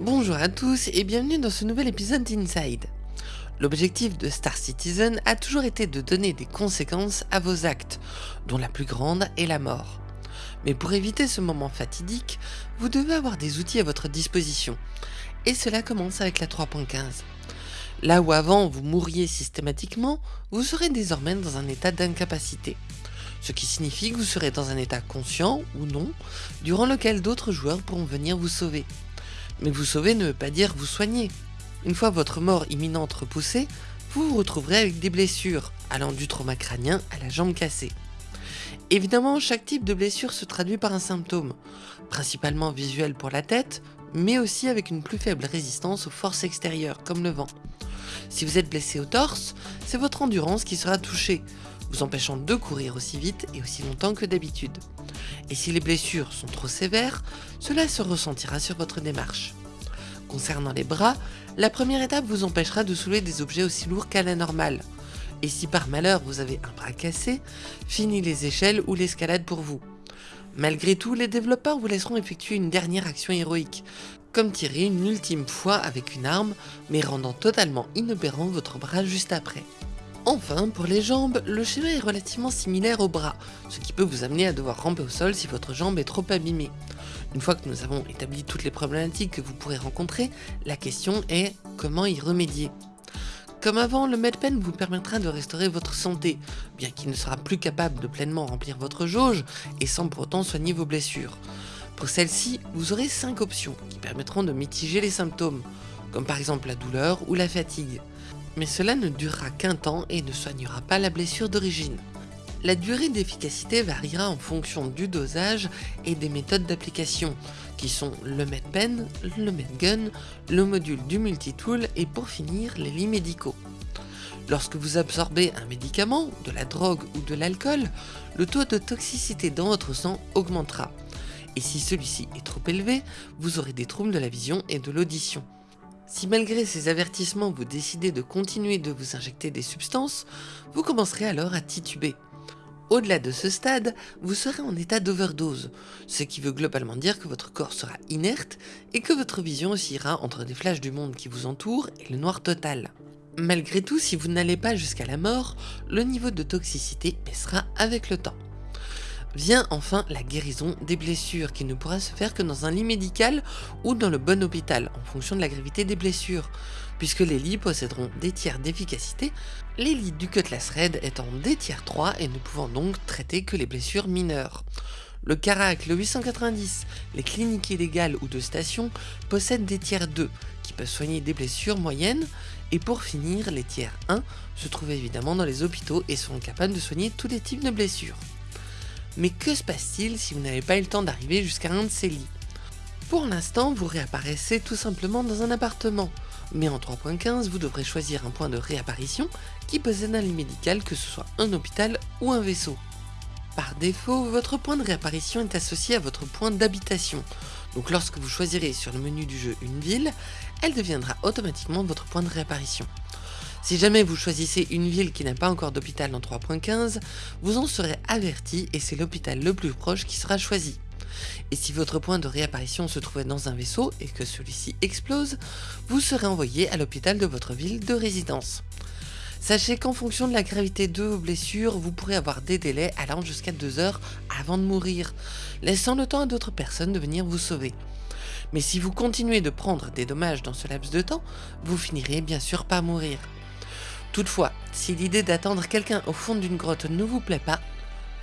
Bonjour à tous et bienvenue dans ce nouvel épisode d'Inside. L'objectif de Star Citizen a toujours été de donner des conséquences à vos actes, dont la plus grande est la mort. Mais pour éviter ce moment fatidique, vous devez avoir des outils à votre disposition, et cela commence avec la 3.15. Là où avant vous mourriez systématiquement, vous serez désormais dans un état d'incapacité. Ce qui signifie que vous serez dans un état conscient ou non, durant lequel d'autres joueurs pourront venir vous sauver. Mais vous sauver ne veut pas dire vous soigner. Une fois votre mort imminente repoussée, vous vous retrouverez avec des blessures, allant du trauma crânien à la jambe cassée. Évidemment, chaque type de blessure se traduit par un symptôme, principalement visuel pour la tête, mais aussi avec une plus faible résistance aux forces extérieures, comme le vent. Si vous êtes blessé au torse, c'est votre endurance qui sera touchée, vous empêchant de courir aussi vite et aussi longtemps que d'habitude. Et si les blessures sont trop sévères, cela se ressentira sur votre démarche. Concernant les bras, la première étape vous empêchera de soulever des objets aussi lourds qu'à la normale. Et si par malheur vous avez un bras cassé, fini les échelles ou l'escalade pour vous. Malgré tout, les développeurs vous laisseront effectuer une dernière action héroïque, comme tirer une ultime fois avec une arme, mais rendant totalement inopérant votre bras juste après. Enfin, pour les jambes, le schéma est relativement similaire au bras, ce qui peut vous amener à devoir ramper au sol si votre jambe est trop abîmée. Une fois que nous avons établi toutes les problématiques que vous pourrez rencontrer, la question est comment y remédier comme avant, le MedPen vous permettra de restaurer votre santé, bien qu'il ne sera plus capable de pleinement remplir votre jauge et sans pour autant soigner vos blessures. Pour celle-ci, vous aurez 5 options qui permettront de mitiger les symptômes, comme par exemple la douleur ou la fatigue. Mais cela ne durera qu'un temps et ne soignera pas la blessure d'origine. La durée d'efficacité variera en fonction du dosage et des méthodes d'application, qui sont le MedPen, le MedGun, le module du multitool et pour finir les lits médicaux. Lorsque vous absorbez un médicament, de la drogue ou de l'alcool, le taux de toxicité dans votre sang augmentera et si celui-ci est trop élevé, vous aurez des troubles de la vision et de l'audition. Si malgré ces avertissements vous décidez de continuer de vous injecter des substances, vous commencerez alors à tituber. Au-delà de ce stade, vous serez en état d'overdose, ce qui veut globalement dire que votre corps sera inerte et que votre vision oscillera entre des flashs du monde qui vous entoure et le noir total. Malgré tout, si vous n'allez pas jusqu'à la mort, le niveau de toxicité baissera avec le temps. Vient enfin la guérison des blessures qui ne pourra se faire que dans un lit médical ou dans le bon hôpital en fonction de la gravité des blessures, puisque les lits posséderont des tiers d'efficacité, les lits du Cutlass Red étant des tiers 3 et ne pouvant donc traiter que les blessures mineures. Le Carac, le 890, les cliniques illégales ou de station possèdent des tiers 2 qui peuvent soigner des blessures moyennes et pour finir, les tiers 1 se trouvent évidemment dans les hôpitaux et sont capables de soigner tous les types de blessures. Mais que se passe-t-il si vous n'avez pas eu le temps d'arriver jusqu'à un de ces lits? Pour l'instant, vous réapparaissez tout simplement dans un appartement, mais en 3.15, vous devrez choisir un point de réapparition qui possède un lit médical que ce soit un hôpital ou un vaisseau. Par défaut, votre point de réapparition est associé à votre point d'habitation, donc lorsque vous choisirez sur le menu du jeu une ville, elle deviendra automatiquement votre point de réapparition. Si jamais vous choisissez une ville qui n'a pas encore d'hôpital dans 3.15, vous en serez averti et c'est l'hôpital le plus proche qui sera choisi. Et si votre point de réapparition se trouvait dans un vaisseau et que celui-ci explose, vous serez envoyé à l'hôpital de votre ville de résidence. Sachez qu'en fonction de la gravité de vos blessures, vous pourrez avoir des délais allant jusqu'à 2 heures avant de mourir, laissant le temps à d'autres personnes de venir vous sauver. Mais si vous continuez de prendre des dommages dans ce laps de temps, vous finirez bien sûr par mourir. Toutefois, si l'idée d'attendre quelqu'un au fond d'une grotte ne vous plaît pas,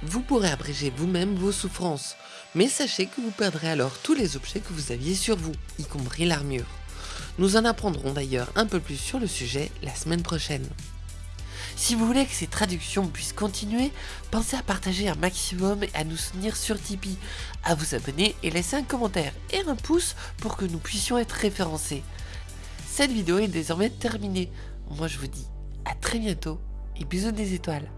vous pourrez abréger vous-même vos souffrances, mais sachez que vous perdrez alors tous les objets que vous aviez sur vous, y compris l'armure. Nous en apprendrons d'ailleurs un peu plus sur le sujet la semaine prochaine. Si vous voulez que ces traductions puissent continuer, pensez à partager un maximum et à nous soutenir sur Tipeee, à vous abonner et laisser un commentaire et un pouce pour que nous puissions être référencés. Cette vidéo est désormais terminée. Moi je vous dis à très bientôt et bisous des étoiles.